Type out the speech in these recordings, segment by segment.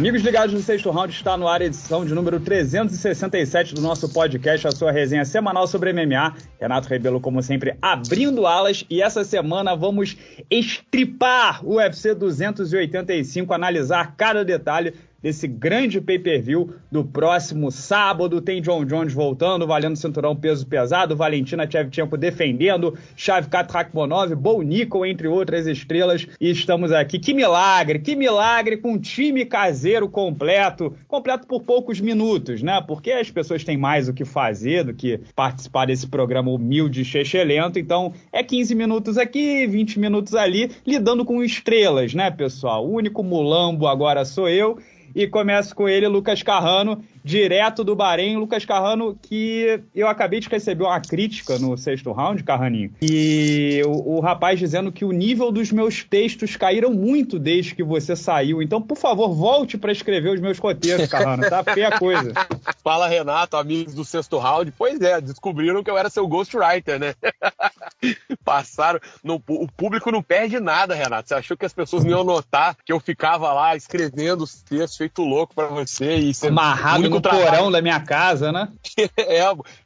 Amigos ligados no sexto round, está no ar a edição de número 367 do nosso podcast, a sua resenha semanal sobre MMA. Renato Rebelo, como sempre, abrindo alas. E essa semana vamos estripar o UFC 285, analisar cada detalhe desse grande pay-per-view do próximo sábado. Tem John Jones voltando, valendo cinturão peso pesado, Valentina Shevchenko defendendo, Shavkat Rakhmonov, Bo Nickel, entre outras estrelas. E estamos aqui. Que milagre, que milagre com um time caseiro completo, completo por poucos minutos, né? Porque as pessoas têm mais o que fazer do que participar desse programa humilde e chechelento. Então, é 15 minutos aqui, 20 minutos ali, lidando com estrelas, né, pessoal? O único mulambo agora sou eu. E começo com ele, Lucas Carrano, direto do Bahrein. Lucas Carrano, que eu acabei de receber uma crítica no sexto round, Carraninho. E o, o, rapaz dizendo que o nível dos meus textos caíram muito desde que você saiu. Então, por favor, volte para escrever os meus roteiros, Carrano. Tá feia a coisa. Fala, Renato, amigos do sexto round. Pois é, descobriram que eu era seu ghostwriter, né? Passaram. No, o público não perde nada, Renato. Você achou que as pessoas não iam notar que eu ficava lá escrevendo os textos feito louco para você e amarrado no porão da minha casa, né? é,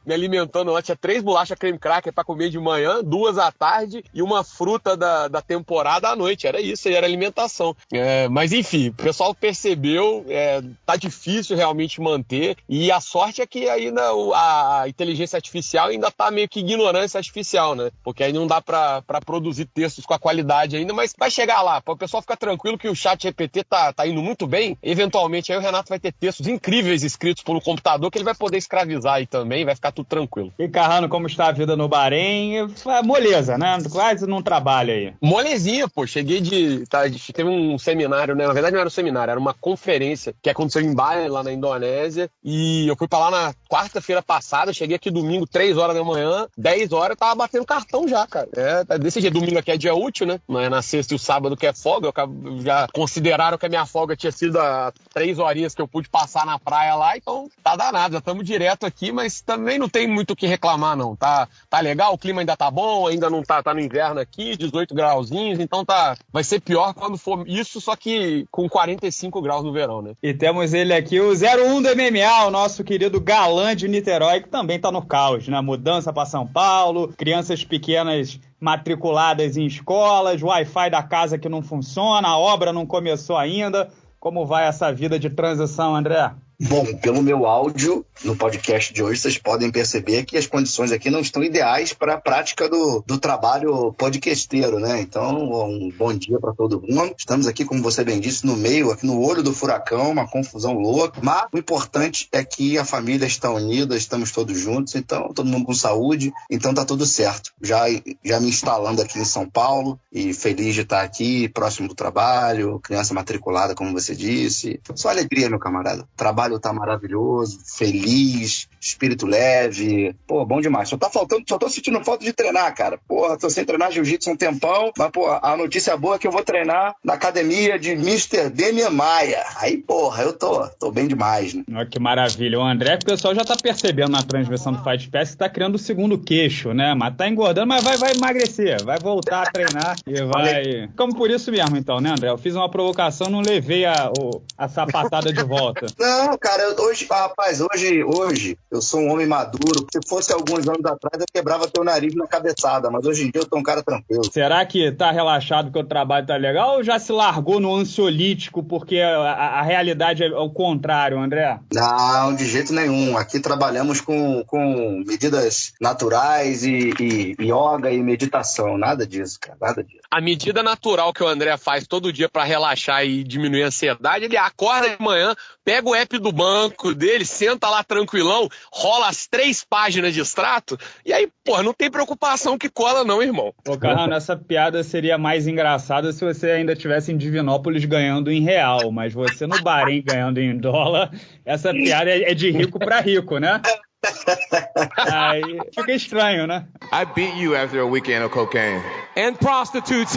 me alimentando lá. Tinha três bolachas creme cracker para comer de manhã, duas à tarde e uma fruta da, da temporada à noite. Era isso, era alimentação. É, mas enfim, o pessoal percebeu, é, tá difícil realmente manter. E a sorte é que ainda a inteligência artificial ainda tá meio que ignorância artificial, né? Porque aí não dá para produzir textos com a qualidade ainda, mas vai chegar lá. Para o pessoal ficar tranquilo que o chat GPT tá, tá indo muito bem. Eventualmente aí o Renato vai ter textos incríveis escritos pelo computador que ele vai poder escravizar aí também, vai ficar tudo tranquilo. E Carrano, como está a vida no Bahrein? É moleza, né? Quase não trabalha aí. Molezinha, pô. Cheguei de. Tá, teve um seminário, né? Na verdade não era um seminário, era uma conferência que aconteceu em Bali, lá na Indonésia. E eu fui pra lá na quarta-feira passada, cheguei aqui domingo, 3 horas da manhã, 10 horas, eu tava batendo cartão já, cara. É, tá desse jeito. Domingo aqui é dia útil, né? Não é na sexta e o sábado que é folga. Eu já consideraram que a minha folga tinha sido a três horinhas que eu pude passar na praia lá, então tá danado, já estamos direto aqui, mas também não tem muito o que reclamar, não. Tá, tá legal, o clima ainda tá bom, ainda não tá, tá no inverno aqui, 18 grauzinhos, então tá. Vai ser pior quando for isso, só que com 45 graus no verão, né? E temos ele aqui, o 01 do MMA, o nosso querido galã de Niterói, que também tá no caos, né? Mudança para São Paulo, crianças pequenas matriculadas em escolas, Wi-Fi da casa que não funciona, a obra não começou ainda. Como vai essa vida de transição, André? Bom, pelo meu áudio no podcast de hoje, vocês podem perceber que as condições aqui não estão ideais para a prática do, do trabalho podcasteiro, né? Então, um bom dia para todo mundo. Estamos aqui, como você bem disse, no meio, aqui no olho do furacão, uma confusão louca. Mas o importante é que a família está unida, estamos todos juntos, então, todo mundo com saúde, então tá tudo certo. Já, já me instalando aqui em São Paulo e feliz de estar aqui, próximo do trabalho, criança matriculada, como você disse. Só alegria, meu camarada. Trabalho trabalho tá maravilhoso, feliz, espírito leve. Pô, bom demais. Só tá faltando, só tô sentindo falta de treinar, cara. Porra, tô sem treinar jiu-jitsu um tempão, mas, pô, a notícia boa é que eu vou treinar na academia de Mr. Demian Maia. Aí, porra, eu tô, tô bem demais, né? Olha que maravilha. O André, o pessoal já tá percebendo na transmissão do Fight Pass que tá criando o segundo queixo, né? Mas tá engordando, mas vai, vai emagrecer, vai voltar a treinar e vai. Como por isso mesmo, então, né, André? Eu fiz uma provocação, não levei a, a sapatada de volta. Não, não, cara, eu, hoje, rapaz, hoje, hoje eu sou um homem maduro. Se fosse alguns anos atrás, eu quebrava teu nariz na cabeçada, mas hoje em dia eu tô um cara tranquilo. Será que tá relaxado que o trabalho tá legal ou já se largou no ansiolítico porque a, a, a realidade é o contrário, André? Não, de jeito nenhum. Aqui trabalhamos com, com medidas naturais e, e yoga e meditação. Nada disso, cara, nada disso. A medida natural que o André faz todo dia para relaxar e diminuir a ansiedade, ele acorda de manhã, pega o app do banco dele, senta lá tranquilão, rola as três páginas de extrato, e aí, pô, não tem preocupação que cola, não, irmão. Ô, Carrano, essa piada seria mais engraçada se você ainda tivesse em Divinópolis ganhando em real, mas você no Bahrein ganhando em dólar, essa piada é de rico para rico, né? Aí fica estranho, né? I beat you after a weekend of cocaine. And prostitutes.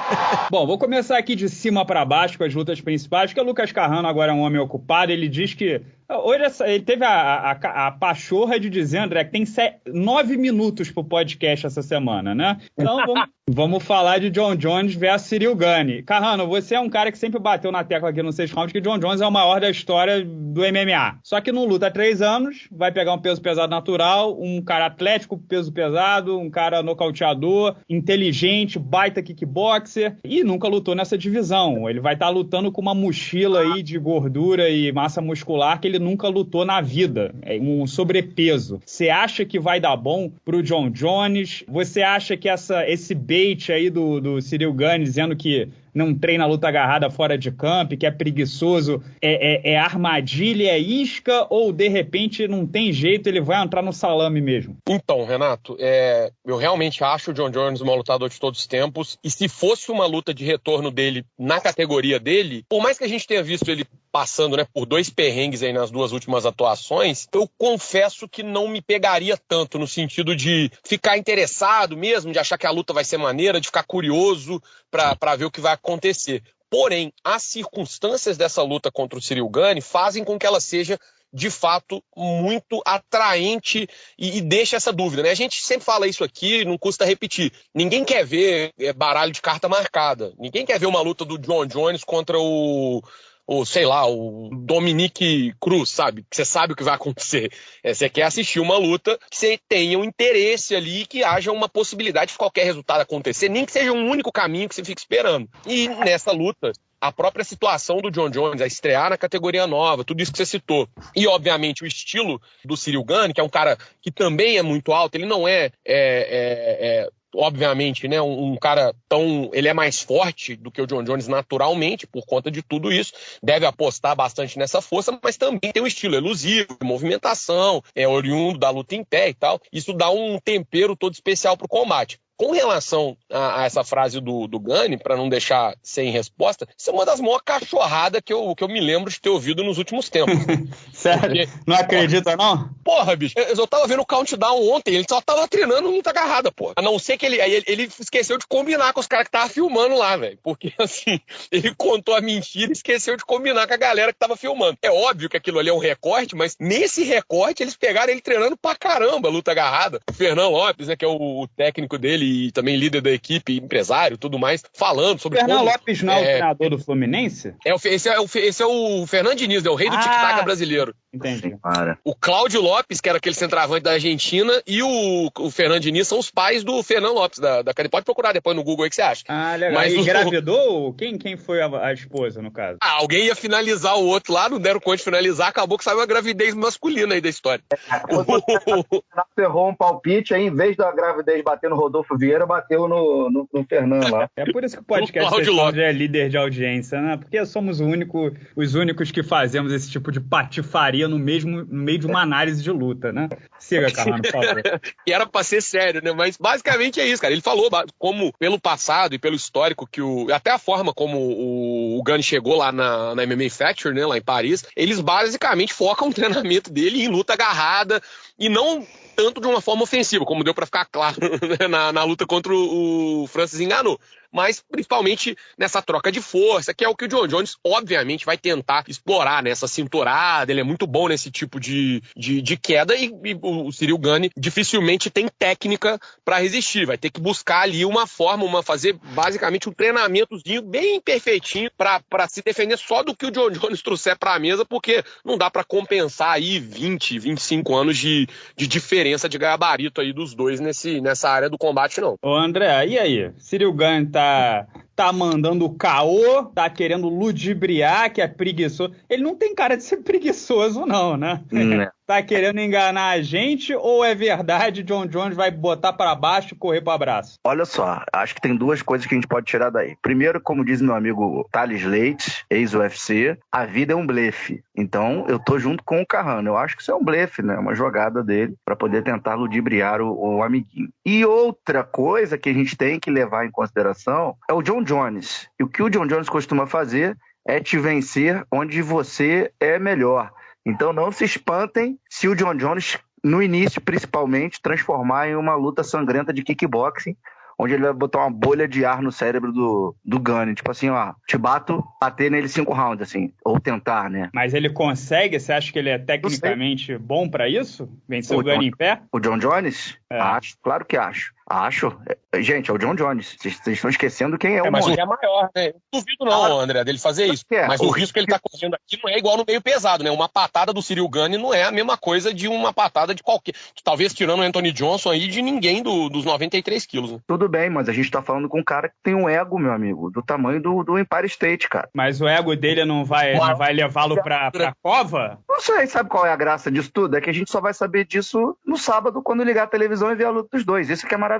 Bom, vou começar aqui de cima para baixo com as lutas principais, porque o Lucas Carrano agora é um homem ocupado, ele diz que Hoje ele teve a, a, a pachorra de dizer, André, que tem nove minutos pro podcast essa semana, né? Então vamos, vamos falar de John Jones versus Cyril Gane. Carrano, você é um cara que sempre bateu na tecla aqui no Seis Rounds que John Jones é o maior da história do MMA. Só que não luta há três anos, vai pegar um peso pesado natural, um cara atlético, peso pesado, um cara nocauteador, inteligente, baita kickboxer e nunca lutou nessa divisão. Ele vai estar tá lutando com uma mochila aí de gordura e massa muscular que ele nunca lutou na vida. É um sobrepeso. Você acha que vai dar bom pro John Jones? Você acha que essa, esse bait aí do, do Cyril Gane dizendo que não treina luta agarrada fora de campo, que é preguiçoso, é, é, é, armadilha, é isca, ou de repente não tem jeito, ele vai entrar no salame mesmo? Então, Renato, é, eu realmente acho o John Jones um lutador de todos os tempos, e se fosse uma luta de retorno dele na categoria dele, por mais que a gente tenha visto ele passando né, por dois perrengues aí nas duas últimas atuações, eu confesso que não me pegaria tanto no sentido de ficar interessado mesmo, de achar que a luta vai ser maneira, de ficar curioso para ver o que vai acontecer. Porém, as circunstâncias dessa luta contra o Cyril Gane fazem com que ela seja de fato muito atraente e, e, deixa essa dúvida, né? A gente sempre fala isso aqui, não custa repetir. Ninguém quer ver é, baralho de carta marcada. Ninguém quer ver uma luta do John Jones contra o ou sei lá, o Dominique Cruz, sabe? Você sabe o que vai acontecer. É, você quer assistir uma luta que você tenha um interesse ali, que haja uma possibilidade de qualquer resultado acontecer, nem que seja um único caminho que você fique esperando. E nessa luta, a própria situação do John Jones, a estrear na categoria nova, tudo isso que você citou. E, obviamente, o estilo do Cyril Gane, que é um cara que também é muito alto, ele não é, é, é, é obviamente, né, um, um, cara tão. Ele é mais forte do que o John Jones naturalmente, por conta de tudo isso. Deve apostar bastante nessa força, mas também tem um estilo elusivo, movimentação, é oriundo da luta em pé e tal. Isso dá um tempero todo especial pro combate. Com relação a, a, essa frase do, do Gani, para não deixar sem resposta, isso é uma das maiores cachorradas que eu, que eu me lembro de ter ouvido nos últimos tempos. Sério? Porque, não acredita, porra, não? Porra, bicho, eu, eu tava vendo o countdown ontem, ele só tava treinando muita agarrada, porra. A não ser que ele, ele, ele esqueceu de combinar com os caras que tava filmando lá, velho. Porque, assim, ele contou a mentira e esqueceu de combinar com a galera que tava filmando. É óbvio que aquilo ali é um recorte, mas nesse recorte eles pegaram ele treinando pra caramba luta agarrada. O Fernão Lopes, né, que é o, o técnico dele e também líder da equipe, empresário tudo mais, falando sobre Fernando como, Lopes não é o é, treinador do Fluminense? É, esse, é o, esse é o Fernando Diniz, né, o rei do ah, tic-tac brasileiro. Entendi. O Cláudio Lopes, que era aquele centroavante da Argentina, e o, o Fernando Diniz são os pais do Fernando Lopes, da, da Pode procurar depois no Google aí que você acha. Ah, legal. Mas e o... engravidou? Quem, quem foi a, a, esposa, no caso? Ah, alguém ia finalizar o outro lá, não deram conta de finalizar, acabou que saiu a gravidez masculina aí da história. É, errou um palpite, aí em vez da gravidez bater no Rodolfo Vieira, bateu no, no, no Fernando lá. É por isso que o podcast é líder de audiência, né? Porque somos único, os únicos que fazemos esse tipo de patifaria no, mesmo, no meio de uma análise de luta, né? Siga, Carrano, por favor. e era pra ser sério, né? Mas basicamente é isso, cara. Ele falou como, pelo passado e pelo histórico, que o. Até a forma como o, o Gunn chegou lá na, na MMA Factory, né? Lá em Paris, eles basicamente focam o treinamento dele em luta agarrada e não tanto de uma forma ofensiva, como deu para ficar claro né, na, na, luta contra o, o Francis enganou mas principalmente nessa troca de força, que é o que o John Jones, obviamente, vai tentar explorar nessa cinturada. Ele é muito bom nesse tipo de, de, de queda e, e, o Cyril Gane dificilmente tem técnica para resistir. Vai ter que buscar ali uma forma, uma fazer basicamente um treinamentozinho bem perfeitinho para se defender só do que o John Jones trouxer para a mesa, porque não dá para compensar aí 20, 25 anos de, de diferença de gabarito aí dos dois nesse, nessa área do combate, não. Ô André, e aí? Cyril Gane tá tá mandando caô, tá querendo ludibriar, que é preguiçoso. Ele não tem cara de ser preguiçoso, não, né? Hum, tá querendo enganar a gente ou é verdade John Jones vai botar para baixo e correr para abraço? Olha só, acho que tem duas coisas que a gente pode tirar daí. Primeiro, como diz meu amigo Thales Leite, ex-UFC, a vida é um blefe. Então, eu tô junto com o Carrano. Eu acho que isso é um blefe, né? Uma jogada dele para poder tentar ludibriar o, o amiguinho. E outra coisa que a gente tem que levar em consideração é o John Jones. E o que o John Jones costuma fazer é te vencer onde você é melhor. Então não se espantem se o John Jones, no início principalmente, transformar em uma luta sangrenta de kickboxing, onde ele vai botar uma bolha de ar no cérebro do, do Gunny. Tipo assim, ó, te bato, bater nele cinco rounds, assim. Ou tentar, né? Mas ele consegue? Você acha que ele é tecnicamente bom para isso? Vencer o, o Gunny em pé? O John Jones? É. Acho, claro que acho. Acho. É, gente, é o John Jones. Vocês estão esquecendo quem é, é o Mas o é maior, né? Não duvido não, André, dele fazer isso. É. Mas o, o risco que ele tá correndo aqui não é igual no meio pesado, né? Uma patada do Cyril Gane não é a mesma coisa de uma patada de qualquer... Talvez tirando o Anthony Johnson aí, de ninguém do, dos 93 quilos. Né? Tudo bem, mas a gente tá falando com um cara que tem um ego, meu amigo, do tamanho do, do Empire State, cara. Mas o ego dele não vai, não vai levá-lo pra, pra cova? Não sei, sabe qual é a graça disso tudo? É que a gente só vai saber disso no sábado, quando ligar a televisão e ver a luta dos dois. Isso que é maravilhoso.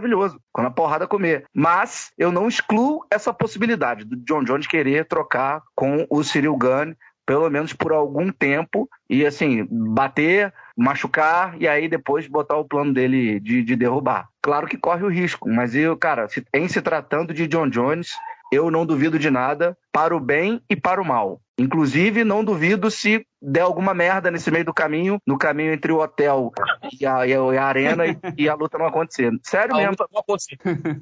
Quando porrada comer. Mas eu não excluo essa possibilidade do John Jones querer trocar com o Cyril Gunn, pelo menos por algum tempo, e assim, bater, machucar e aí depois botar o plano dele de, de derrubar. Claro que corre o risco, mas eu, cara, em se tratando de John Jones, eu não duvido de nada para o bem e para o mal. Inclusive, não duvido se der alguma merda nesse meio do caminho, no caminho entre o hotel e a, e a arena, e, e, a luta não acontecer. Sério a mesmo.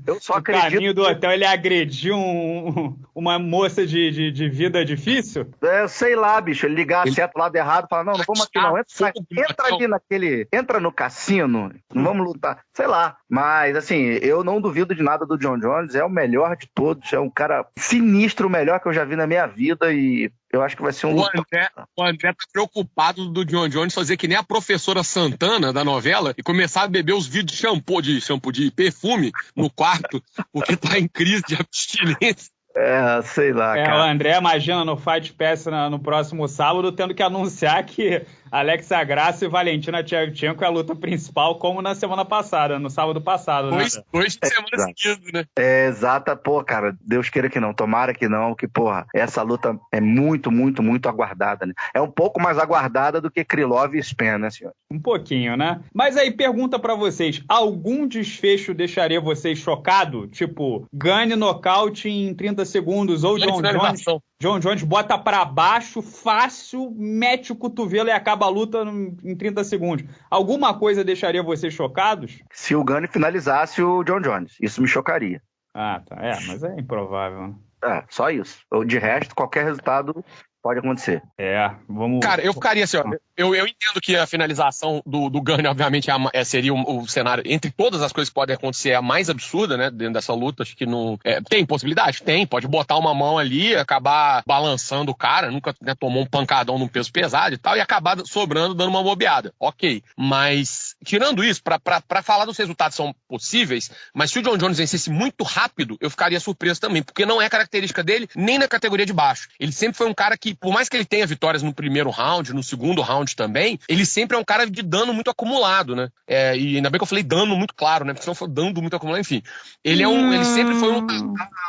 Eu só acredito. No caminho do hotel ele agrediu um, uma moça de, de, de, vida difícil? É, sei lá, bicho. Ele ligar ele... certo lado errado, falar: não, não vamos aqui não. Entra, entra ali naquele. Entra no cassino, não vamos lutar. Sei lá. Mas, assim, eu não duvido de nada do John Jones. É o melhor de todos. É um cara sinistro, o melhor que eu já vi na minha vida. E eu acho que vai ser um. O André, o André tá preocupado do John Jones fazer que nem a professora Santana da novela e começar a beber os vidros de shampoo, de shampoo, de perfume no quarto, porque tá em crise de abstinência. É, sei lá, é, cara. O André imagina no Fight Pass no próximo sábado tendo que anunciar que Alexa Graça e Valentina Tchevchenko é a luta principal, como na semana passada, no sábado passado, né? Dois, dois de semana é, né? É, exata, pô, cara, Deus queira que não, tomara que não, que, porra, essa luta é muito, muito, muito aguardada, né? É um pouco mais aguardada do que Krylov e Spen, né, senhor? Um pouquinho, né? Mas aí, pergunta para vocês, algum desfecho deixaria vocês chocado? Tipo, ganhe nocaute em 30 segundos, ou John Jones, John Jones bota para baixo, fácil, mete o cotovelo e acaba a luta em 30 segundos. Alguma coisa deixaria vocês chocados? Se o Gunny finalizasse o John Jones. Isso me chocaria. Ah, tá. É, mas é improvável. É, só isso. De resto, qualquer resultado pode acontecer. É, vamos. Cara, eu ficaria assim, ó. Eu, eu entendo que a finalização do, do Gunny, obviamente, é, é seria o, o, cenário, entre todas as coisas que podem acontecer, é a mais absurda, né? Dentro dessa luta. Acho que não. É, tem possibilidade? Tem. Pode botar uma mão ali, acabar balançando o cara, nunca né, tomou um pancadão num peso pesado e tal, e acabar sobrando, dando uma bobeada. Ok. Mas, tirando isso, para falar dos resultados são possíveis, mas se o John Jones vencesse muito rápido, eu ficaria surpreso também, porque não é característica dele, nem na categoria de baixo. Ele sempre foi um cara que por mais que ele tenha vitórias no primeiro round, no segundo round também, ele sempre é um cara de dano muito acumulado, né? É, e ainda bem que eu falei dano muito claro, né? Porque senão foi dando muito acumulado, enfim. Ele é um. Ele sempre foi um.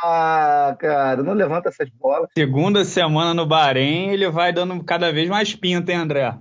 Ah, cara, não levanta essas bolas. Segunda semana no Bahrein, ele vai dando cada vez mais pinta, hein, André?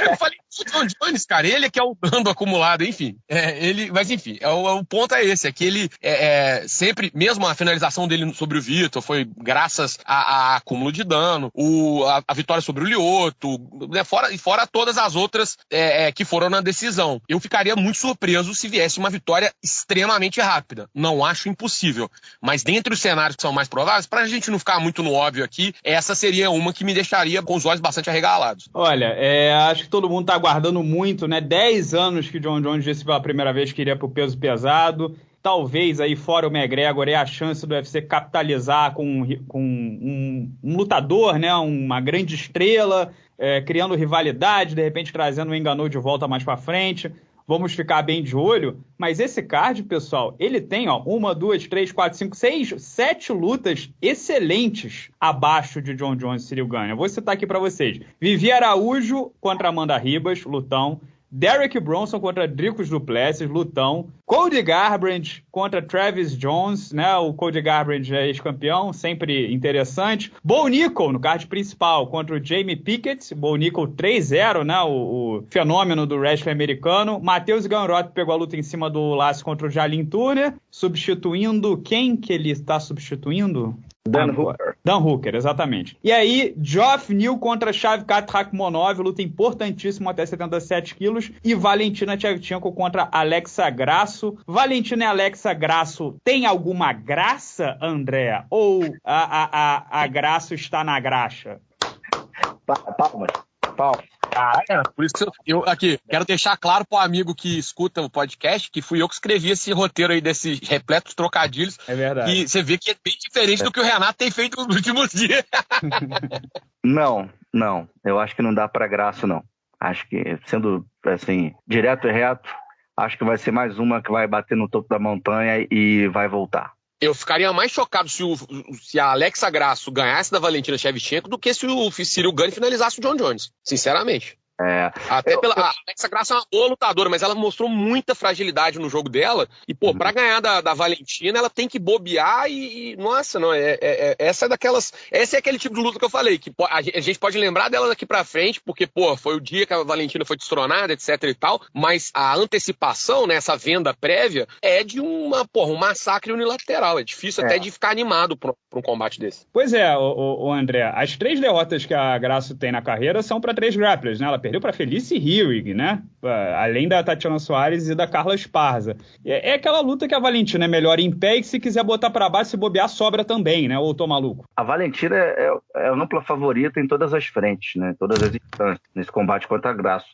eu falei o John Jones, cara, ele é que é o dano acumulado, enfim. É, ele, mas enfim, é o, o, ponto é esse, é que ele é, é, sempre, mesmo a finalização dele sobre o Vitor foi graças a, a acúmulo de dano, o, a, a, vitória sobre o Lioto, né, fora, e fora todas as outras é, é, que foram na decisão. Eu ficaria muito surpreso se viesse uma vitória extremamente rápida. Não acho impossível. Mas dentre os cenários que são mais prováveis, pra gente não ficar muito no óbvio aqui, essa seria uma que me deixaria com os olhos bastante arregalados. Olha, é, acho que todo mundo tá aguardando muito, né? 10 anos que o John Jones disse pela primeira vez que iria pro peso pesado. Talvez aí fora o McGregor é a chance do UFC capitalizar com, com um, um, lutador, né? Uma grande estrela, é, criando rivalidade, de repente trazendo o Enganou de volta mais para frente. Vamos ficar bem de olho. Mas esse card, pessoal, ele tem ó, uma, duas, três, quatro, cinco, seis, sete lutas excelentes abaixo de John Jones e Cyril Gane. Vou citar aqui para vocês. Vivi Araújo contra Amanda Ribas, lutão. Derek Bronson contra Dricos Duplessis, lutão. Cody Garbrandt contra Travis Jones, né? O Cody Garbrandt é ex-campeão, sempre interessante. Bo Nickel no card principal contra o Jamie Pickett. Bo Nickel 3-0, né? O, o, fenômeno do wrestling americano. Matheus Ganrot pegou a luta em cima do laço contra o Jalin Turner, substituindo quem que ele está substituindo? Dan Hooker. Dan Hooker, exatamente. E aí, Geoff Neal contra Shavkat Rakhmonov, luta importantíssima até 77 quilos. E Valentina Tchevchenko contra Alexa Grasso Graço. Valentina e Alexa Graço tem alguma graça, André? Ou a, a, a, a Graço está na graxa? Palmas. Palmas. Caralho, por isso que eu, eu, aqui quero deixar claro pro amigo que escuta o podcast que fui eu que escrevi esse roteiro aí desses repletos trocadilhos. É verdade. E você vê que é bem diferente do que o Renato tem feito nos últimos dias. não, não. Eu acho que não dá para graça, não. Acho que, sendo assim, direto e reto, acho que vai ser mais uma que vai bater no topo da montanha e vai voltar. Eu ficaria mais chocado se, o, se a Alexa Grasso ganhasse da Valentina Shevchenko do que se o Cyril Gane finalizasse o John Jones, sinceramente. É, Até pela. A Alexa Graça é uma boa lutadora, mas ela mostrou muita fragilidade no jogo dela. E, pô, uhum. pra ganhar da, da Valentina, ela tem que bobear e. e nossa, não, é, é, é, essa é daquelas. Esse é aquele tipo de luta que eu falei, que a gente pode lembrar dela daqui pra frente, porque, pô, foi o dia que a Valentina foi destronada, etc e tal. Mas a antecipação, né, essa venda prévia, é de uma, porra, um massacre unilateral. É difícil é. até de ficar animado pra, pra, um combate desse. Pois é, o, o, André, as três derrotas que a Graça tem na carreira são para três grapplers, né? Ela perdeu para Felice Hewig, né? Além da Tatiana Soares e da Carla Esparza. É, é, aquela luta que a Valentina é melhor em pé e que se quiser botar para baixo, se bobear, sobra também, né? Ou tô maluco? A Valentina é, é, é a favorita em todas as frentes, né? Todas as instâncias, nesse combate contra a Graça.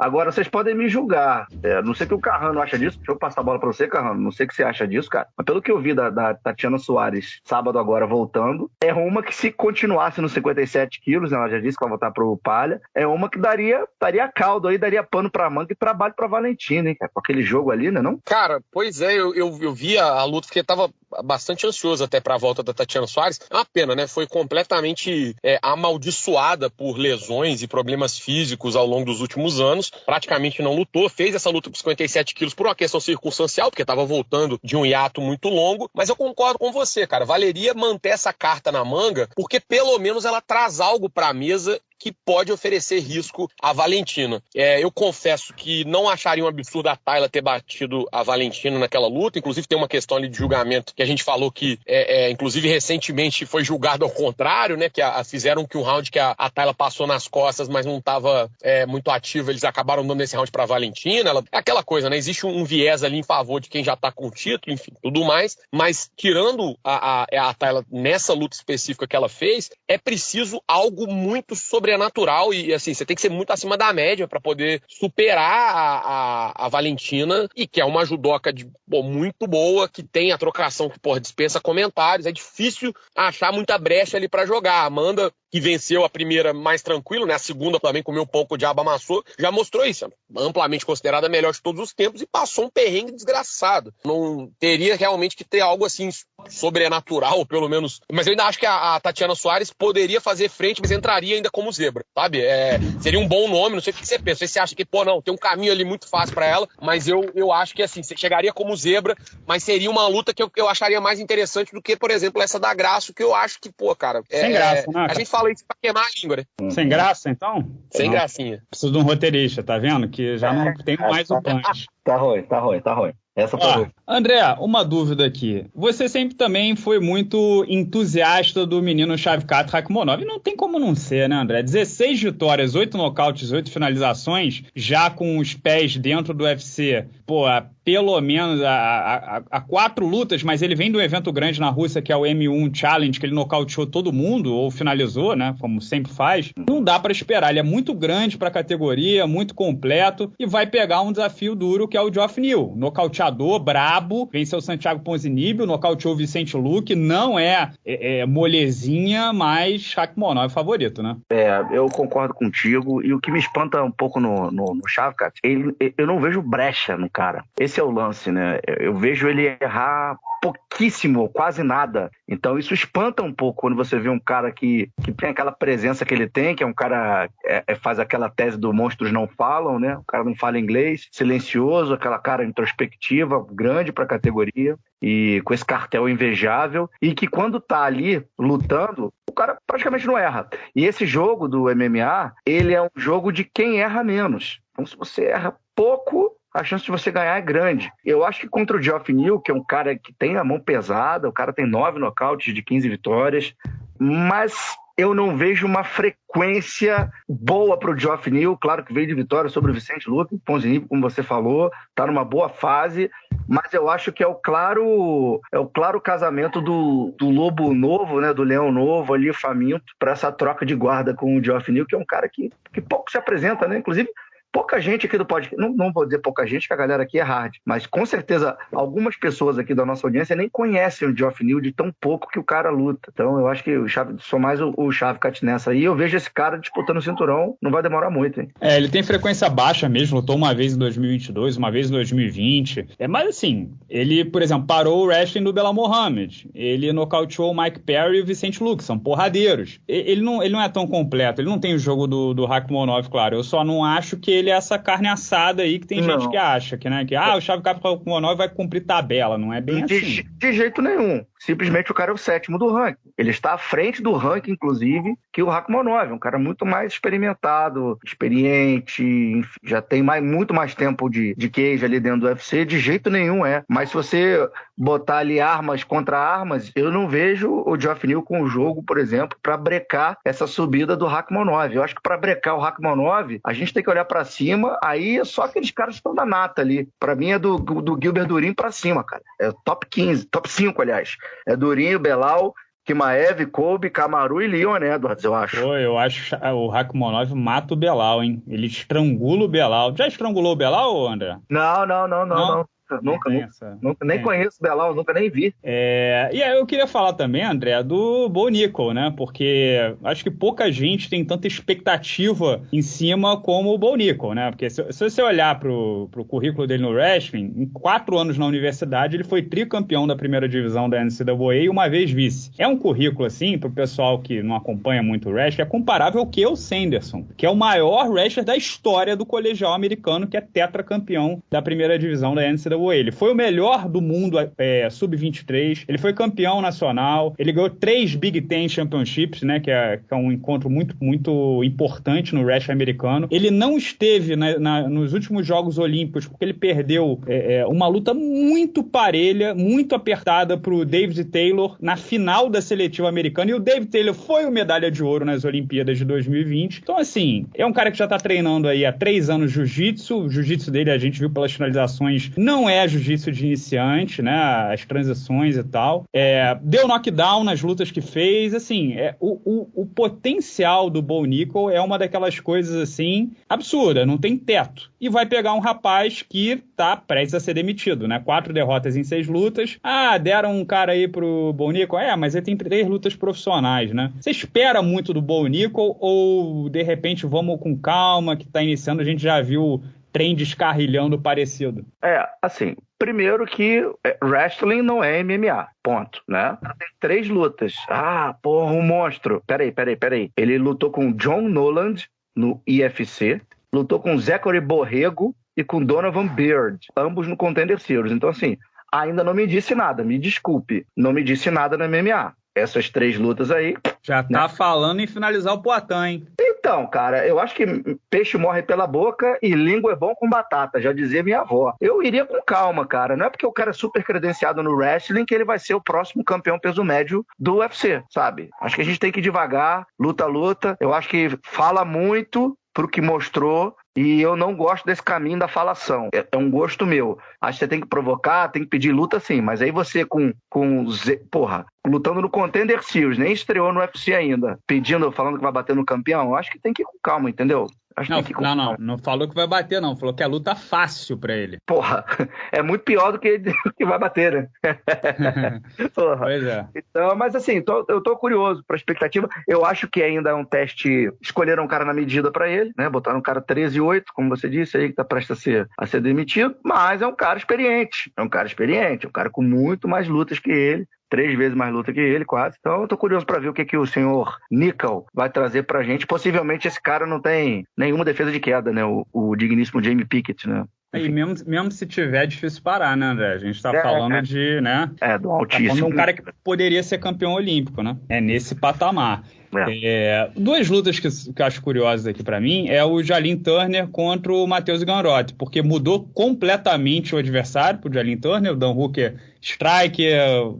Agora, vocês podem me julgar. É, não sei o que o Carrano acha disso. Deixa eu passar a bola para você, Carrano. Não sei o que você acha disso, cara. Mas pelo que eu vi da, da Tatiana Soares sábado agora voltando, é uma que se continuasse nos 57 quilos, né, ela já disse que vai voltar pro Palha, é uma que daria, daria caldo aí, daria pano pra manga e trabalho pra Valentina, hein? Com aquele jogo ali, né, não? Cara, pois é, eu, eu, eu vi a, a luta porque tava bastante ansioso até para a volta da Tatiana Soares. É uma pena, né? Foi completamente é, amaldiçoada por lesões e problemas físicos ao longo dos últimos anos. Praticamente não lutou, fez essa luta por 57 quilos por uma questão circunstancial, porque estava voltando de um hiato muito longo. Mas eu concordo com você, cara. Valeria manter essa carta na manga, porque pelo menos ela traz algo para a mesa que pode oferecer risco à Valentina. É, eu confesso que não acharia um absurdo a Tayla ter batido a Valentina naquela luta. Inclusive, tem uma questão ali de julgamento que a gente falou que, é, é, inclusive, recentemente foi julgado ao contrário, né? Que a, a fizeram que um round que a, a Tayla passou nas costas, mas não estava é, muito ativo, eles acabaram dando esse round para Valentina. Ela, é aquela coisa, né? Existe um, um, viés ali em favor de quem já está com o título, enfim, tudo mais. Mas tirando a, a, a Tayla nessa luta específica que ela fez, é preciso algo muito sobre sobrenatural e assim, você tem que ser muito acima da média para poder superar a, a, a, Valentina e que é uma judoca de, pô, muito boa, que tem a trocação que porra, dispensa comentários. É difícil achar muita brecha ali para jogar. Amanda que venceu a primeira mais tranquilo, né? A segunda também comeu um pouco de aba amassou, já mostrou isso, amplamente considerada a melhor de todos os tempos e passou um perrengue desgraçado. Não teria realmente que ter algo assim sobrenatural, pelo menos. Mas eu ainda acho que a, a Tatiana Soares poderia fazer frente, mas entraria ainda como zebra, sabe? É, seria um bom nome, não sei o que você pensa. Não sei se você acha que, pô, não, tem um caminho ali muito fácil para ela, mas eu, eu acho que assim, você chegaria como zebra, mas seria uma luta que eu, eu acharia mais interessante do que, por exemplo, essa da Graça, que eu acho que, pô, cara. É, Sem graça, né? A gente fala isso pra queimar a língua, né? Sem graça, então? Sem não. gracinha. Preciso de um roteirista, tá vendo? Que já não tem mais o punch. Tá ruim, tá ruim, tá ruim. Essa foi André, uma dúvida aqui. Você sempre também foi muito entusiasta do menino Shavkat Rakhmonov. Não tem como não ser, né, André? 16 vitórias, 8 nocautes, 8 finalizações, já com os pés dentro do UFC. Pô, pelo menos a, a, a, quatro lutas, mas ele vem de um evento grande na Rússia, que é o M1 Challenge, que ele nocauteou todo mundo, ou finalizou, né? Como sempre faz. Não dá para esperar. Ele é muito grande para a categoria, muito completo, e vai pegar um desafio duro que é o Geoff Neal. Nocauteador, brabo, venceu o Santiago Ponzinibbio, nocauteou Vicente Luque, não é, é, é molezinha, mas Rakhmonov é favorito, né? É, eu concordo contigo, e o que me espanta um pouco no, no, no Shavkat, ele, eu não vejo brecha no cara. Esse é o lance, né? Eu vejo ele errar pouquíssimo, quase nada. Então isso espanta um pouco quando você vê um cara que, que tem aquela presença que ele tem, que é um cara é, é, faz aquela tese do monstros não falam, né? O cara não fala inglês, silencioso, aquela cara introspectiva, grande para a categoria e com esse cartel invejável e que quando tá ali lutando, o cara praticamente não erra. E esse jogo do MMA, ele é um jogo de quem erra menos. Então se você erra pouco, a chance de você ganhar é grande. Eu acho que contra o Geoff Neal, que é um cara que tem a mão pesada, o cara tem nove nocautes de 15 vitórias, mas eu não vejo uma frequência boa para o Geoff Neal. Claro que veio de vitória sobre o Vicente Luque, Ponzinibbio, como você falou, está numa boa fase, mas eu acho que é o claro é o claro casamento do, do lobo novo, né, do leão novo ali, faminto, para essa troca de guarda com o Geoff Neal, que é um cara que, que pouco se apresenta, né? Inclusive, pouca gente aqui do podcast, não, não vou dizer pouca gente, que a galera aqui é hard, mas com certeza algumas pessoas aqui da nossa audiência nem conhecem o Geoff Neal de tão pouco que o cara luta. Então eu acho que o Chave, sou mais o, o Cat nessa aí. Eu vejo esse cara disputando o cinturão, não vai demorar muito, hein? É, ele tem frequência baixa mesmo, lutou uma vez em 2022, uma vez em 2020. É, mas assim, ele, por exemplo, parou o wrestling do Bela Mohamed. Ele nocauteou o Mike Perry e o Vicente Luke, são porradeiros. Ele não, ele não é tão completo, ele não tem o jogo do, do Hackmonov, claro. Eu só não acho que ele é essa carne assada aí que tem não. gente que acha que, né, que ah, o Chave Capital Monói vai cumprir tabela, não é bem de, assim. De jeito nenhum. Simplesmente o cara é o sétimo do ranking. Ele está à frente do ranking, inclusive, que o Rakhmonov, um cara muito mais experimentado, experiente, enfim, já tem mais, muito mais tempo de, de queijo ali dentro do UFC, de jeito nenhum é. Mas se você botar ali armas contra armas, eu não vejo o Geoff Neal com o jogo, por exemplo, para brecar essa subida do Rakhmonov. Eu acho que para brecar o Rakhmonov, a gente tem que olhar para cima, aí é só aqueles caras que estão da nata ali. Para mim é do, do Gilbert Durin para cima, cara. É top 15, top 5, aliás. É Durinho, Belal, Kimaev, Kobe, Camaru e Leon Edwards, eu acho. Pô, eu acho que o Rakhmonov mata o Belal, hein? Ele estrangula o Belal. Já estrangulou o Belal, André? Não, não, não, não, não. não. Nunca, nunca, nunca, nem é. conheço o Belal, nunca nem vi. É, e aí eu queria falar também, André, do Bo Nickel, né? Porque acho que pouca gente tem tanta expectativa em cima como o Bo Nickel, né? Porque se, se você olhar pro, pro currículo dele no wrestling, em quatro anos na universidade, ele foi tricampeão da primeira divisão da NCAA e uma vez vice. É um currículo, assim, pro pessoal que não acompanha muito o wrestling, é comparável ao que o Sanderson, que é o maior wrestler da história do colegial americano, que é tetracampeão da primeira divisão da NCAA ele. Foi o melhor do mundo é, sub-23, ele foi campeão nacional, ele ganhou três Big Ten Championships, né, que é, que é um encontro muito, muito importante no wrestling americano. Ele não esteve na, na, nos últimos Jogos Olímpicos porque ele perdeu é, é uma luta muito parelha, muito apertada para o David Taylor na final da seletiva americana, e o David Taylor foi o medalha de ouro nas Olimpíadas de 2020. Então, assim, é um cara que já está treinando aí há três anos jiu-jitsu, o jiu-jitsu dele a gente viu pelas finalizações, não é jiu-jitsu de iniciante, né? As transições e tal. É, deu knockdown nas lutas que fez. Assim, é, o, o, o, potencial do Bo Nickel é uma daquelas coisas assim absurda, não tem teto. E vai pegar um rapaz que tá prestes a ser demitido, né? Quatro derrotas em seis lutas. Ah, deram um cara aí pro Bo Nickel. É, mas ele tem três lutas profissionais, né? Você espera muito do Bo Nickel ou de repente vamos com calma que tá iniciando? A gente já viu trem descarrilhando parecido? É, assim, primeiro que é, wrestling não é MMA, ponto, né? Tem três lutas. Ah, porra, um monstro. Peraí, peraí, peraí. Ele lutou com John Noland no IFC, lutou com Zachary Borrego e com Donovan Beard, ambos no Contender Series. Então, assim, ainda não me disse nada, me desculpe, não me disse nada no MMA. Essas três lutas aí. Já tá né? falando em finalizar o Poitin, hein? Então, cara, eu acho que peixe morre pela boca e língua é bom com batata, já dizia minha avó. Eu iria com calma, cara. Não é porque o cara é super credenciado no wrestling que ele vai ser o próximo campeão peso médio do UFC, sabe? Acho que a gente tem que ir devagar, luta, luta. Eu acho que fala muito pro que mostrou e eu não gosto desse caminho da falação. É, é, um gosto meu. Acho que você tem que provocar, tem que pedir luta sim. Mas aí você com. com porra, lutando no Contender Series, nem estreou no UFC ainda, pedindo, falando que vai bater no campeão, acho que tem que ir com calma, entendeu? Acho não, que não, não, não falou que vai bater, não. Falou que é luta fácil para ele. Porra, é muito pior do que, que vai bater, né? Porra. Pois é. Então, mas assim, tô, eu tô curioso pra expectativa. Eu acho que ainda é um teste. Escolheram um cara na medida para ele, né? Botaram um cara 13 e 8, como você disse aí, que tá prestes a ser, a ser demitido, mas é um cara experiente. É um cara experiente, é um cara com muito mais lutas que ele três vezes mais luta que ele, quase. Então eu tô curioso para ver o que, que o senhor Nickel vai trazer pra gente. Possivelmente esse cara não tem nenhuma defesa de queda, né? O, o digníssimo Jamie Pickett, né? E mesmo, mesmo se tiver, é difícil parar, né, André? A gente tá é, falando é. de, né? É, do altíssimo. Tá um cara que poderia ser campeão olímpico, né? É nesse patamar. É. É, duas lutas que, que eu acho curiosas aqui para mim é o Jalin Turner contra o Matheus Ganrotti, porque mudou completamente o adversário pro Jalin Turner. O Dan Hooker strike,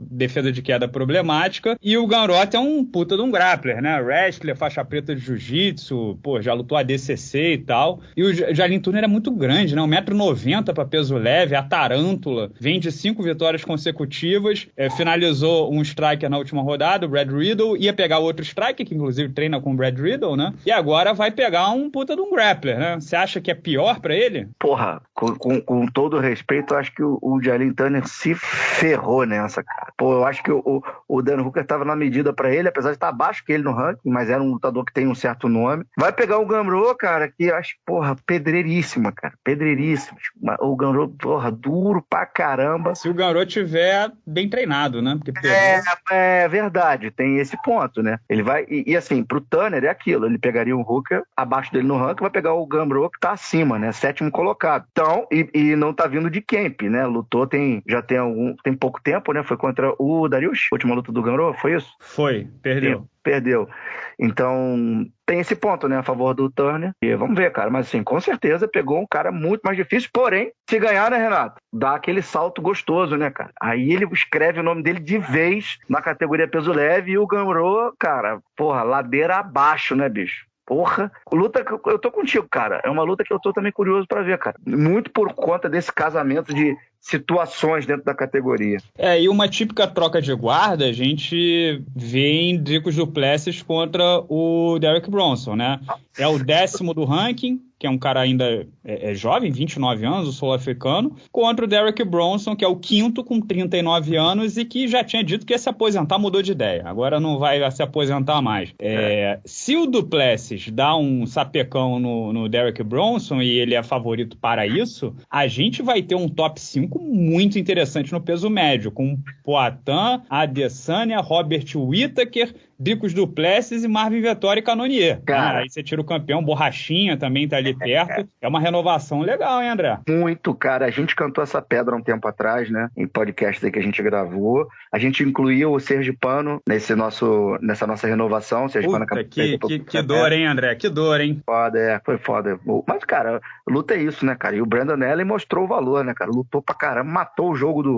defesa de queda problemática. E o Ganrot é um puta de um grappler, né? Wrestler, faixa preta de jiu-jitsu, pô, já lutou a DCC e tal. E o Jalin Turner é muito grande, né? 1,90m para peso leve, a tarântula. Vem de cinco vitórias consecutivas, é, finalizou um striker na última rodada, o Brad Riddle, ia pegar outro striker, que inclusive treina com o Brad Riddle, né? E agora vai pegar um puta de um grappler, né? Você acha que é pior para ele? Porra, com, com, com, todo respeito, eu acho que o, o Jalin Turner se ferrou nessa, cara. Pô, eu acho que o, o, Dan Hooker tava na medida para ele, apesar de estar abaixo que ele no ranking, mas era um lutador que tem um certo nome. Vai pegar o Gamro, cara, que eu acho, porra, pedreiríssima, cara. Pedreiríssima. O Gamro, porra, duro pra caramba. Se o Gamro tiver bem treinado, né? Porque é, é verdade, tem esse ponto, né? Ele vai. E, e, assim, pro Tanner é aquilo. Ele pegaria o Hooker abaixo dele no ranking, vai pegar o Gamro que tá acima, né? Sétimo colocado. Então, e, e não tá vindo de camp, né? Lutou tem, já tem algum. tem pouco tempo, né? Foi contra o Darius, última luta do Gamro, foi isso? Foi, perdeu. Perdeu. Então, tem esse ponto, né, a favor do Turner. E vamos ver, cara. Mas, assim, com certeza pegou um cara muito mais difícil. Porém, se ganhar, né, Renato? Dá aquele salto gostoso, né, cara? Aí ele escreve o nome dele de vez na categoria peso leve e o Gamro, cara, porra, ladeira abaixo, né, bicho? Porra, luta que eu tô contigo, cara. É uma luta que eu tô também curioso para ver, cara. Muito por conta desse casamento de situações dentro da categoria. É, e uma típica troca de guarda a gente vê em Dricos Duplessis contra o Derek Bronson, né? É o décimo do ranking, que é um cara ainda é, é jovem, 29 anos, o sul-africano, contra o Derek Bronson, que é o quinto com 39 anos e que já tinha dito que ia se aposentar, mudou de ideia. Agora não vai se aposentar mais. É, é. Se o Duplessis dá um sapecão no, no Derek Bronson e ele é favorito para isso, a gente vai ter um top 5 muito interessante no peso médio, com Poitin, Adesanya, Robert Whittaker, Bicos Duplessis e Marvin Vettori e Canonier. Cara, aí você tira o campeão, Borrachinha também tá ali perto. É uma renovação legal, hein, André? Muito, cara. A gente cantou essa pedra um tempo atrás, né? Em podcast aí que a gente gravou. A gente incluiu o Sergipano nesse nosso, nessa nossa renovação. Sergipano Puta, que, que, que dor, hein, André? Que dor, hein? Foda, é. Foi foda. Mas, cara, luta é isso, né, cara? E o Brandon Allen mostrou o valor, né, cara? Lutou pra caramba, matou o jogo do...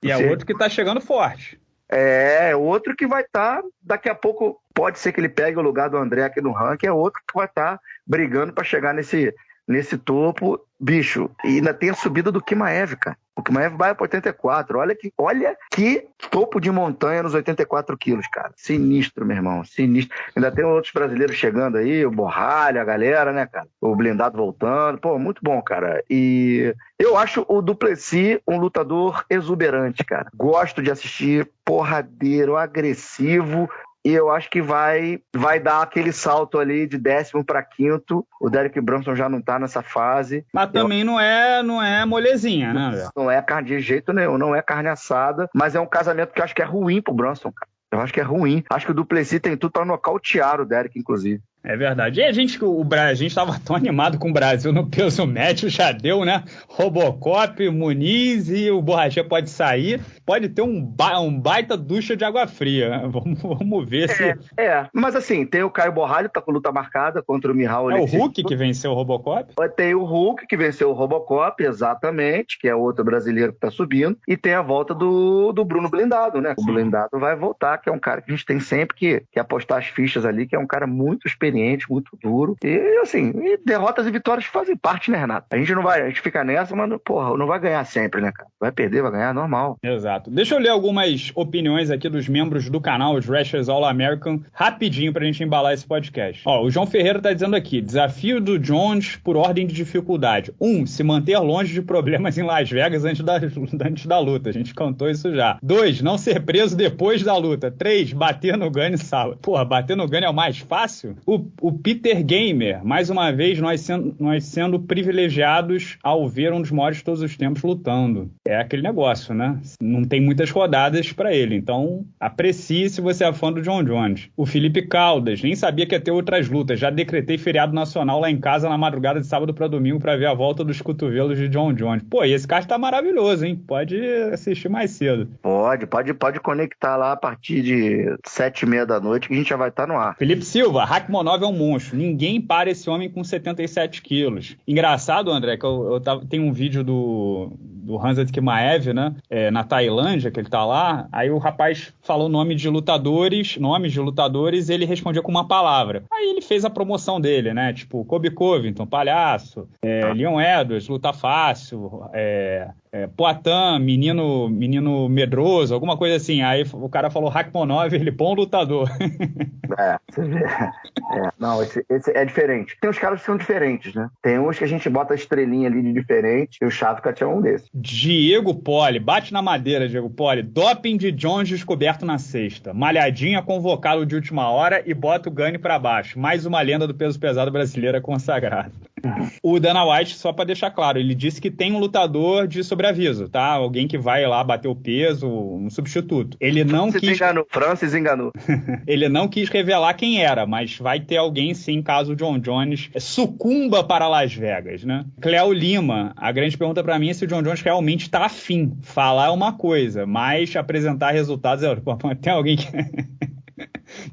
do e é outro que tá chegando forte. É, outro que vai estar, tá, daqui a pouco, pode ser que ele pegue o lugar do André aqui no ranking, é outro que vai estar tá brigando para chegar nesse, nesse topo. Bicho, e ainda tem a subida do Kimaev, cara. O Kimaev vai para 84. Olha que, olha que topo de montanha nos 84 quilos, cara. Sinistro, meu irmão. Sinistro. Ainda tem outros brasileiros chegando aí, o Borralha, a galera, né, cara? O blindado voltando. Pô, muito bom, cara. E eu acho o Duplessis um lutador exuberante, cara. Gosto de assistir porradeiro, agressivo, e eu acho que vai vai dar aquele salto ali de décimo para quinto. O Derek Brunson já não tá nessa fase. Mas também eu... não é não é molezinha, né? Não é carne de jeito nenhum, não é carne assada, mas é um casamento que eu acho que é ruim pro Brunson, cara. Eu acho que é ruim. Acho que o Duplessis tem tudo para nocautear o Derek, inclusive. É verdade. E a gente, o, a gente estava tão animado com o Brasil no peso médio, já deu, né? Robocop, Muniz e o Borrachê pode sair. Pode ter um, ba um baita ducha de água fria. Vamos, vamos ver é, se. É, mas assim, tem o Caio Borralho, tá com luta marcada contra o Mihal. É o Hulk que venceu o Robocop? Tem o Hulk que venceu o Robocop, exatamente, que é outro brasileiro que tá subindo. E tem a volta do, do Bruno Blindado, né? O Blindado vai voltar, que é um cara que a gente tem sempre que, que apostar as fichas ali, que é um cara muito experiente experiente, muito duro. E assim, e derrotas e vitórias fazem parte, né, Renato? A gente não vai, a gente fica nessa, mas, porra, não vai ganhar sempre, né, cara? Vai perder, vai ganhar, normal. Exato. Deixa eu ler algumas opiniões aqui dos membros do canal, os Rashers All American, rapidinho pra gente embalar esse podcast. Ó, o João Ferreira tá dizendo aqui: desafio do Jones por ordem de dificuldade. Um, se manter longe de problemas em Las Vegas antes da, antes da luta. A gente cantou isso já. Dois, não ser preso depois da luta. Três, bater no Gunny sábado. Porra, bater no Gunny é o mais fácil? O o, Peter Gamer, mais uma vez, nós sendo, nós sendo privilegiados ao ver um dos maiores de todos os tempos lutando. É aquele negócio, né? Não tem muitas rodadas para ele, então aprecie se você é fã do John Jones. O Felipe Caldas, nem sabia que ia ter outras lutas, já decretei feriado nacional lá em casa na madrugada de sábado para domingo para ver a volta dos cotovelos de John Jones. Pô, e esse card tá maravilhoso, hein? Pode assistir mais cedo. Pode, pode, pode conectar lá a partir de sete e meia da noite que a gente já vai estar tá no ar. Felipe Silva, Hackmonov é um monstro. Ninguém para esse homem com 77 quilos. Engraçado, André, que eu, eu tava, tem um vídeo do, do Hansa Kimaev, né? É, na Tailândia, que ele tá lá. Aí o rapaz falou nome de lutadores, nomes de lutadores, e ele respondia com uma palavra. Aí ele fez a promoção dele, né? Tipo, Kobe Covington, palhaço, é, Leon Edwards, luta fácil, é, é, Poitin, menino, menino medroso, alguma coisa assim. Aí o cara falou Rakhmonov, ele bom lutador. É, você vê. É, não, esse, esse, é diferente. Tem os caras que são diferentes, né? Tem uns que a gente bota a estrelinha ali de diferente, e o Shavkat é um desses. Diego Poli, bate na madeira, Diego Poli. Doping de Jones descoberto na sexta. Malhadinha convocado de última hora e bota o Gane para baixo. Mais uma lenda do peso pesado brasileira consagrada. O Dana White, só para deixar claro, ele disse que tem um lutador de sobreaviso, tá? Alguém que vai lá bater o peso, um substituto. Ele não Francis quis. enganou, Francis enganou. ele não quis revelar quem era, mas vai ter alguém sim, caso o John Jones sucumba para Las Vegas, né? Cleo Lima, a grande pergunta para mim é se o John Jones realmente tá afim. Falar é uma coisa, mas apresentar resultados é. Tem alguém que.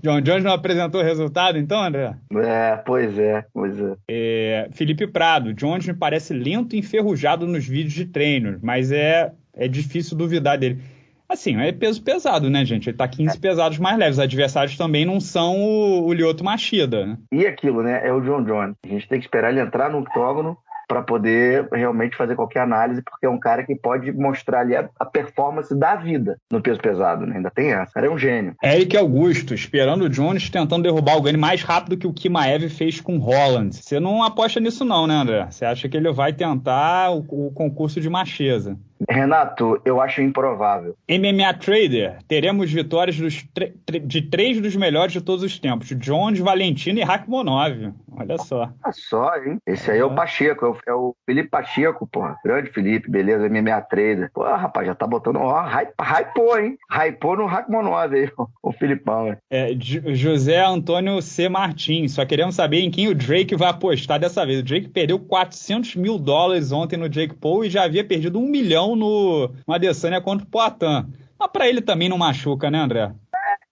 John Jones não apresentou resultado, então, André? É, pois é, pois é. é. Felipe Prado, Jones me parece lento e enferrujado nos vídeos de treinos, mas é, é difícil duvidar dele. Assim, é peso pesado, né, gente? Ele tá 15 é. pesados mais leves. Os adversários também não são o, o Lyoto Machida, né? E aquilo, né? É o John Jones. A gente tem que esperar ele entrar no octógono para poder realmente fazer qualquer análise, porque é um cara que pode mostrar ali a, a performance da vida no peso pesado, né? Ainda tem essa. O cara é um gênio. Eric Augusto, esperando o Jones tentando derrubar o Gane mais rápido que o Kimaev fez com Holland. Você não aposta nisso não, né, André? Você acha que ele vai tentar o, o concurso de macheza? Renato, eu acho improvável. MMA Trader, teremos vitórias de três dos melhores de todos os tempos: Jones, Valentino e Rakhmonov. Olha só. Olha só, hein? Esse aí é o Pacheco, é o, é o Felipe Pacheco, porra. Grande Felipe, beleza, MMA Trader. Pô, rapaz, já tá botando. Ó, hypou, hein? Hypou no Rakhmonov aí, o Filipão. É, José Antônio C. Martins, só queremos saber em quem o Drake vai apostar dessa vez. O Drake perdeu 400 mil dólares ontem no Jake Paul e já havia perdido um milhão no, no Adesanya contra o Poitin. Mas pra ele também não machuca, né, André?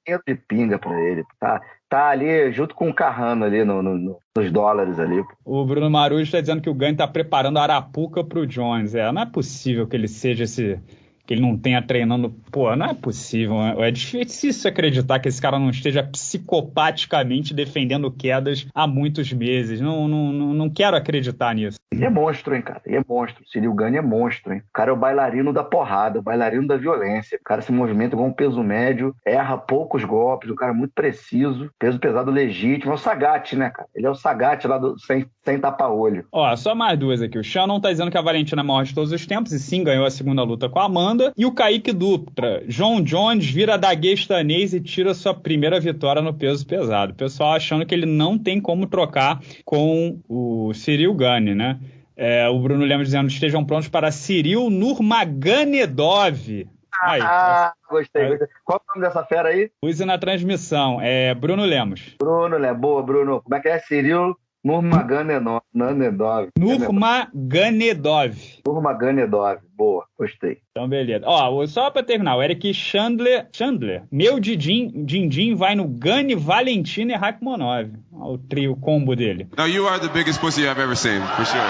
É, de pinga pra ele. Tá, tá ali junto com o Carrano ali no, no, nos dólares ali. O Bruno Marujo está dizendo que o Gane tá preparando a Arapuca pro Jones. É, não é possível que ele seja esse que ele não tenha treinando. Pô, não é possível. Né? É difícil acreditar que esse cara não esteja psicopaticamente defendendo quedas há muitos meses. Não, não, não quero acreditar nisso. Ele é monstro, hein, cara? Ele é monstro. Cyril Gane é monstro, hein? O cara é o bailarino da porrada, o bailarino da violência. O cara se movimenta igual um peso médio, erra poucos golpes, o cara é muito preciso, peso pesado legítimo. É o Sagat, né, cara? Ele é o Sagat lá do, sem, sem tapa-olho. Ó, só mais duas aqui. O Shannon tá dizendo que a Valentina é maior de todos os tempos e sim ganhou a segunda luta com a Amanda. E o Kaique Dutra. João Jones vira daguestanês e tira sua primeira vitória no peso pesado. O pessoal achando que ele não tem como trocar com o Cyril Gane, né? É, o Bruno Lemos dizendo estejam prontos para Cyril Nurmagomedov. Aí, ah, gostei, aí. gostei. Qual é o nome dessa fera aí? Use na transmissão. É Bruno Lemos. Bruno Lemos. Boa, Bruno. Como é que é? Cyril Nurmagomedov. Nurmagomedov. Nurmagomedov. Boa, gostei. Então, beleza. Ó, só pra terminar, o Eric Chandler. Chandler. Meu Dindim, Dindim vai no Gani, Valentina e Rakhmonov. O trio combo dele. Now you are the biggest pussy I've ever seen, for sure.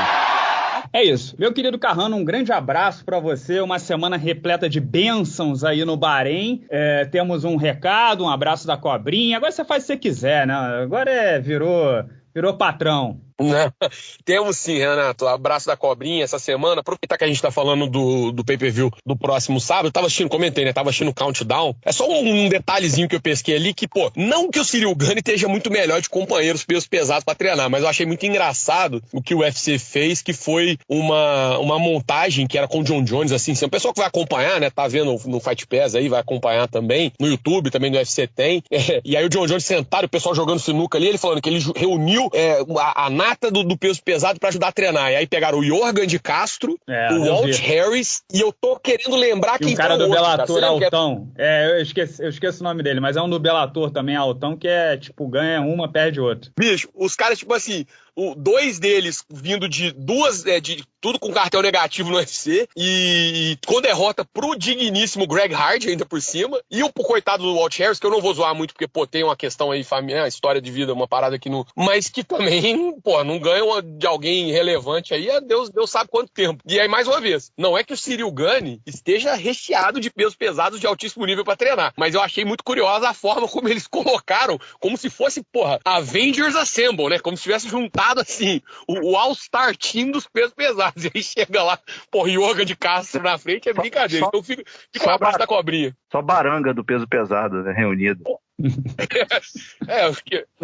É isso. Meu querido Carrano, um grande abraço para você. Uma semana repleta de bênçãos aí no Bahrein. É, temos um recado, um abraço da cobrinha. Agora você faz o que você quiser, né? Agora é, virou, virou patrão. Não, temos sim, Renato. Abraço da cobrinha essa semana. Aproveitar que a gente tá falando do, do pay-per-view do próximo sábado. Eu tava assistindo, comentei, né? Tava assistindo o countdown. É só um, detalhezinho que eu pesquei ali que, pô, não que o Cyril Gane esteja muito melhor de companheiros pesos pesados para treinar, mas eu achei muito engraçado o que o UFC fez, que foi uma, uma montagem que era com o John Jones, assim, assim. O pessoal que vai acompanhar, né? Tá vendo no Fight Pass aí, vai acompanhar também. No YouTube também no UFC tem. É, e aí o John Jones sentado, o pessoal jogando sinuca ali, ele falando que ele reuniu é, a, a nata do, do peso pesado para ajudar a treinar. E aí pegaram o Jorgen de Castro, é, o Walt Harris, e eu tô querendo lembrar e quem o cara do Bellator Altão. É... é, eu esqueci, eu esqueço o nome dele, mas é um do Bellator também, Altão, que é tipo, ganha uma, perde outra. Bicho, os caras, tipo assim, o, dois deles vindo de duas, é, de tudo com cartel negativo no UFC, e com derrota pro digníssimo Greg Hard ainda por cima, e o coitado do Walt Harris, que eu não vou zoar muito, porque, pô, tem uma questão aí, família, história de vida, uma parada aqui no. Mas que também, pô, não ganha de alguém relevante aí, é Deus, Deus sabe quanto tempo. E aí, mais uma vez, não é que o Cyril Gane esteja recheado de pesos pesados de altíssimo nível para treinar, mas eu achei muito curiosa a forma como eles colocaram, como se fosse, porra, Avengers Assemble, né? Como se tivesse juntado, assim, o, o All-Star Team dos pesos pesados. E aí chega lá, porra, yoga de Castro na frente, é brincadeira. Só, então fica, fica abraço da cobrinha. Só baranga do peso pesado, né? Reunido. é,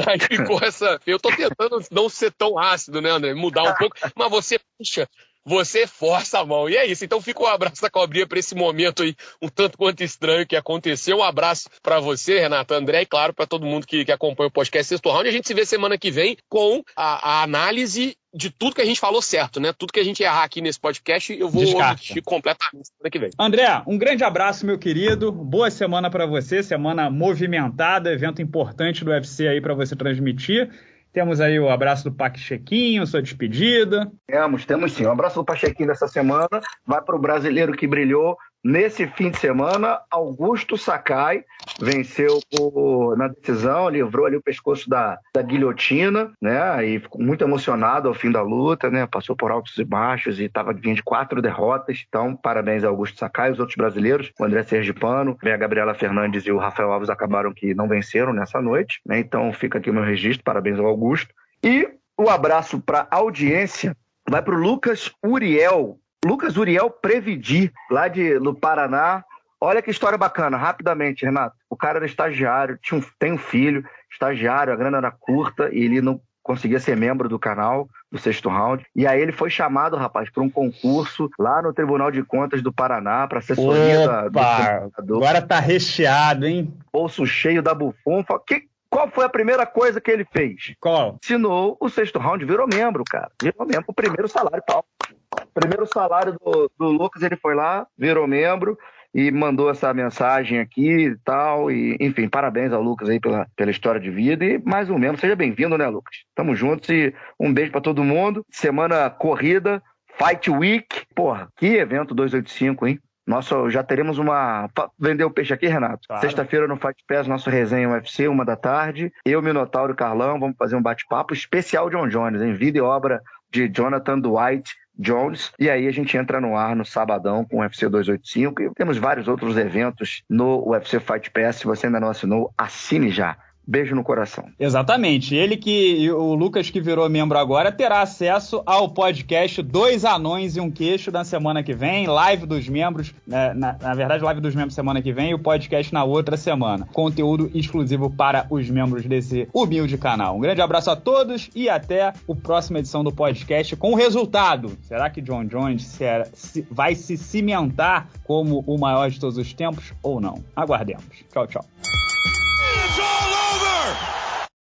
aí ficou essa. Eu tô tentando não ser tão ácido, né, André? Mudar um pouco, mas você, puxa, você força a mão. E é isso. Então fica um abraço da cobrinha para esse momento aí, um tanto quanto estranho que aconteceu. Um abraço para você, Renato, André, e claro, para todo mundo que, que acompanha o podcast Sexto Round. A gente se vê semana que vem com a, a análise de tudo que a gente falou certo, né? Tudo que a gente errar aqui nesse podcast, eu vou omitir completamente semana que vem. André, um grande abraço, meu querido. Boa semana para você, semana movimentada, evento importante do UFC aí para você transmitir. Temos aí o abraço do Pachequinho, sua despedida. Temos, temos sim. O abraço do Pachequinho dessa semana vai para o brasileiro que brilhou Nesse fim de semana, Augusto Sakai venceu o, na decisão, livrou ali o pescoço da, da guilhotina, né? E ficou muito emocionado ao fim da luta, né? Passou por altos e baixos e estava vindo de quatro derrotas. Então, parabéns a Augusto Sakai, os outros brasileiros, o André Sergipano, a Gabriela Fernandes e o Rafael Alves acabaram que não venceram nessa noite, né? Então, fica aqui o meu registro, parabéns ao Augusto. E o abraço para a audiência vai para o Lucas Uriel, Lucas Uriel Previdi, lá de, no Paraná. Olha que história bacana, rapidamente, Renato. O cara era estagiário, tinha um, tem um filho, estagiário, a grana era curta e ele não conseguia ser membro do canal, do sexto round. E aí ele foi chamado, rapaz, para um concurso lá no Tribunal de Contas do Paraná, para assessoria Opa, do Agora tá recheado, hein? Bolso cheio da bufunfa. Que, qual foi a primeira coisa que ele fez? Qual? Ensinou o sexto round, virou membro, cara. Virou membro, o primeiro salário tal primeiro salário do, do Lucas, ele foi lá, virou membro e mandou essa mensagem aqui e tal. E, enfim, parabéns ao Lucas aí pela, pela história de vida. E mais um membro, seja bem-vindo, né, Lucas? Tamo juntos e um beijo para todo mundo. Semana corrida, Fight Week. Porra, que evento 285, hein? Nossa, já teremos uma. Vender o peixe aqui, Renato? Claro. Sexta-feira no Fight Pass, nosso resenha UFC, uma da tarde. Eu, Minotauro e Carlão, vamos fazer um bate-papo especial John Jones, em vida e obra de Jonathan Dwight Jones. E aí a gente entra no ar no sabadão com o UFC 285 e temos vários outros eventos no UFC Fight Pass. Se você ainda não assinou, assine já. Beijo no coração. Exatamente. Ele que, o Lucas que virou membro agora, terá acesso ao podcast Dois Anões e um Queixo na semana que vem, live dos membros, né, na, na, verdade, live dos membros semana que vem e o podcast na outra semana. Conteúdo exclusivo para os membros desse humilde canal. Um grande abraço a todos e até a próxima edição do podcast com o resultado. Será que John Jones será, se, vai se cimentar como o maior de todos os tempos ou não? Aguardemos. Tchau, tchau. score.